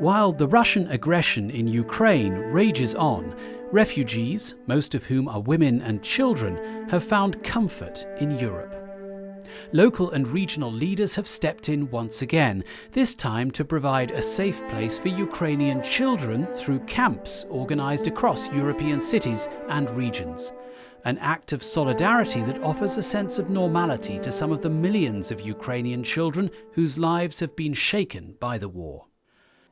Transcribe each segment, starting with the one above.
While the Russian aggression in Ukraine rages on, refugees, most of whom are women and children, have found comfort in Europe. Local and regional leaders have stepped in once again, this time to provide a safe place for Ukrainian children through camps organised across European cities and regions. An act of solidarity that offers a sense of normality to some of the millions of Ukrainian children whose lives have been shaken by the war.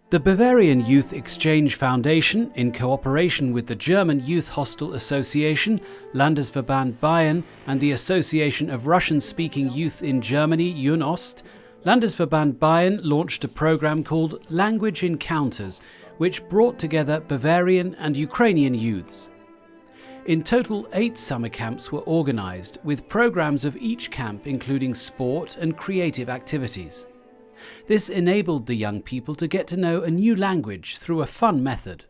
The Bavarian Youth Exchange Foundation, in cooperation with the German Youth Hostel Association, Landesverband Bayern, and the Association of Russian speaking youth in Germany, UNOST, Landesverband Bayern launched a program called Language Encounters, which brought together Bavarian and Ukrainian youths. In total, eight summer camps were organised, with programs of each camp including sport and creative activities. This enabled the young people to get to know a new language through a fun method.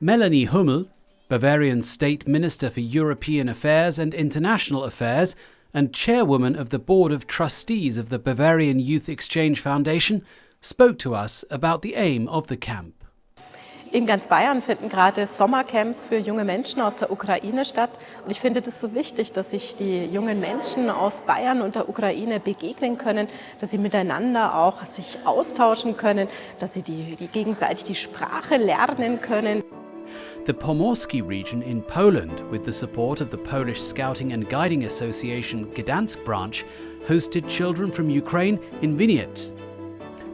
Melanie Huml, Bavarian State Minister for European Affairs and International Affairs and chairwoman of the Board of Trustees of the Bavarian Youth Exchange Foundation, spoke to us about the aim of the camp. In ganz Bayern finden gerade Sommercamps für junge Menschen aus der Ukraine statt. Und ich finde das so wichtig, dass sich die jungen Menschen aus Bayern und der Ukraine begegnen können, dass sie miteinander auch sich austauschen können, dass sie die, die gegenseitig die Sprache lernen können. The Pomorski region in Poland, with the support of the Polish Scouting and Guiding Association Gdansk branch, hosted children from Ukraine in vignettes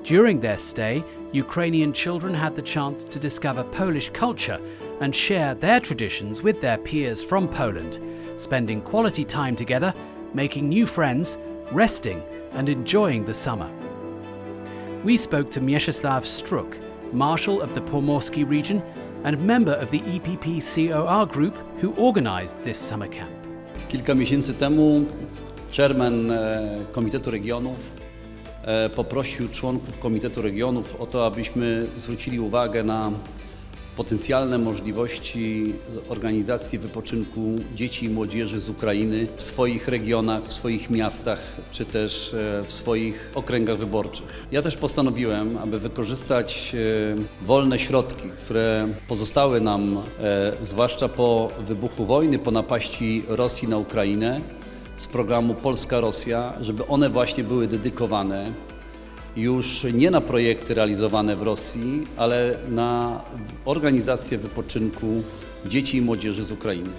During their stay, Ukrainian children had the chance to discover Polish culture and share their traditions with their peers from Poland, spending quality time together, making new friends, resting, and enjoying the summer. We spoke to Mieczysław Struk, Marshal of the Pomorski region and member of the EPP COR group who organized this summer camp. Kilka miesięcy temu chairman Komitetu Regionów poprosił członków Komitetu Regionów o to, abyśmy zwrócili uwagę na potencjalne możliwości organizacji wypoczynku dzieci i młodzieży z Ukrainy w swoich regionach, w swoich miastach czy też e, w swoich okręgach wyborczych. Ja też postanowiłem, aby wykorzystać e, wolne środki, które pozostały nam, zwłaszcza po wybuchu wojny, po napaści Rosji na Ukrainę, z programu Polska-Rosja, żeby one właśnie były dedykowane już nie na projekty realizowane w Rosji, ale na organizację wypoczynku dzieci i młodzieży z Ukrainy.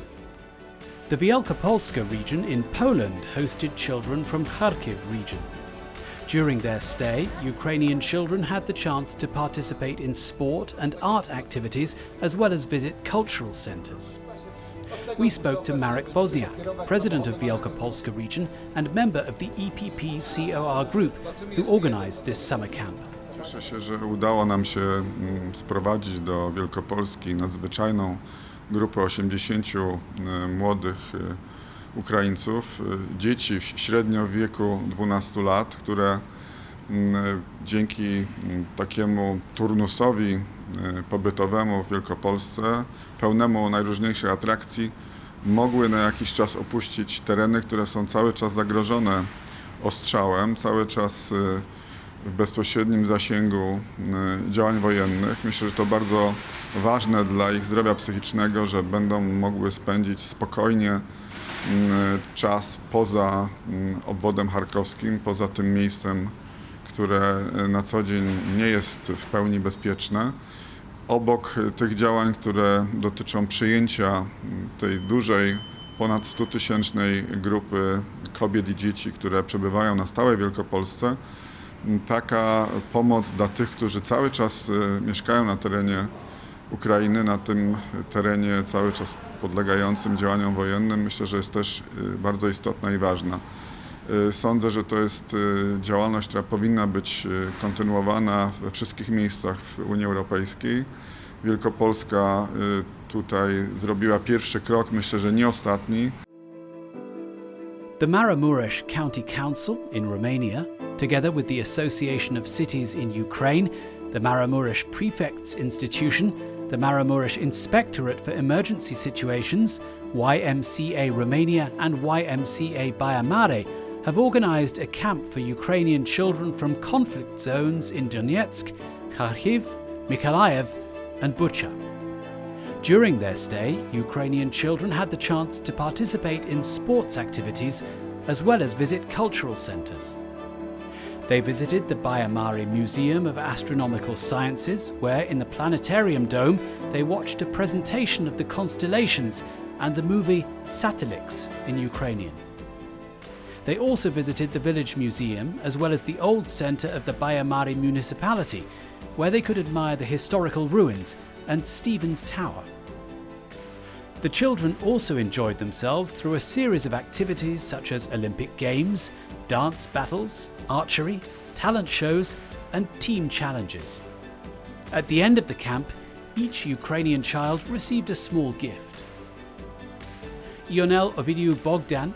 The Wielkopolska region in Poland hosted children from Kharkiv region. During their stay, Ukrainian children had the chance to participate in sport and art activities as well as visit cultural centres we spoke to Marek Wozniak, president of Wielkopolska region and member of the EPP COR group, who organized this summer camp. Cieszę się, że udało nam się mm, sprowadzić do Wielkopolski nadzwyczajną grupę 80 e, młodych e, Ukraińców, e, dzieci średnio w wieku 12 lat, które mm, dzięki mm, takiemu turnusowi pobytowemu w Wielkopolsce, pełnemu najróżniejszych atrakcji, mogły na jakiś czas opuścić tereny, które są cały czas zagrożone ostrzałem, cały czas y, w bezpośrednim zasięgu y, działań wojennych. Myślę, że to bardzo ważne dla ich zdrowia psychicznego, że będą mogły spędzić spokojnie y, czas poza obwodem charkowskim, poza tym miejscem, które na co dzień nie jest w pełni bezpieczne obok tych działań, które dotyczą przyjęcia tej dużej, ponad 100 tysięcznej grupy kobiet i dzieci, które przebywają na stałe w Wielkopolsce, taka pomoc dla tych, którzy cały czas y, mieszkają na terenie Ukrainy, na tym terenie cały czas podlegającym działaniom wojennym, myślę, że jest też bardzo istotna i ważna. Y, sądzę, że to jest y, działalność, która powinna być y, kontynuowana we wszystkich miejscach w Unii Europejskiej. Wielkopolska tutaj zrobiła pierwszy krok, myślę, że nie ostatni. The Maramuresh County Council in Romania, together with the Association of Cities in Ukraine, the Maramuresh Prefects Institution, the Maramuresh Inspectorate for Emergency Situations, YMCA Romania, and YMCA Baia Mare have organised a camp for Ukrainian children from conflict zones in Donetsk, Kharkiv, Mykolaiv, and Bucha. During their stay, Ukrainian children had the chance to participate in sports activities as well as visit cultural centres. They visited the Baia Mare Museum of Astronomical Sciences, where in the planetarium dome they watched a presentation of the constellations and the movie Satellix in Ukrainian. They also visited the village museum as well as the old centre of the Baia Mare municipality, where they could admire the historical ruins and Stephen's Tower. The children also enjoyed themselves through a series of activities such as Olympic Games, dance battles, archery, talent shows, and team challenges. At the end of the camp, each Ukrainian child received a small gift. Ionel Ovidiu Bogdan,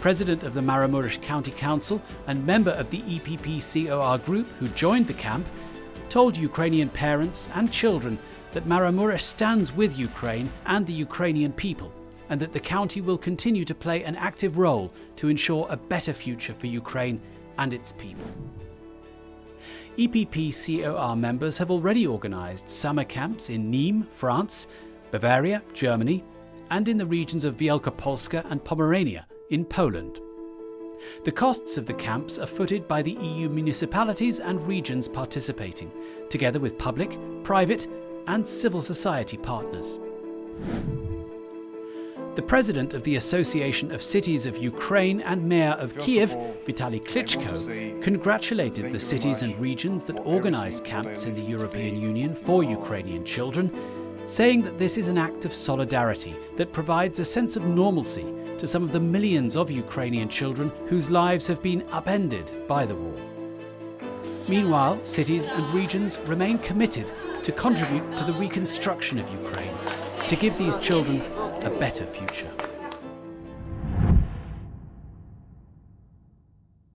president of the Maramuresh County Council and member of the EPP COR group who joined the camp, told Ukrainian parents and children that Maramuresh stands with Ukraine and the Ukrainian people, and that the county will continue to play an active role to ensure a better future for Ukraine and its people. EPP COR members have already organised summer camps in Nîmes, France, Bavaria, Germany, and in the regions of Wielkopolska and Pomerania in Poland. The costs of the camps are footed by the EU municipalities and regions participating, together with public, private, and civil society partners. The president of the Association of Cities of Ukraine and mayor of Kiev, Vitaly Klitschko, congratulated the cities and regions that organized camps in the European Union for Ukrainian children, saying that this is an act of solidarity that provides a sense of normalcy to some of the millions of Ukrainian children whose lives have been upended by the war. Meanwhile, cities and regions remain committed to contribute to the reconstruction of Ukraine, to give these children a better future.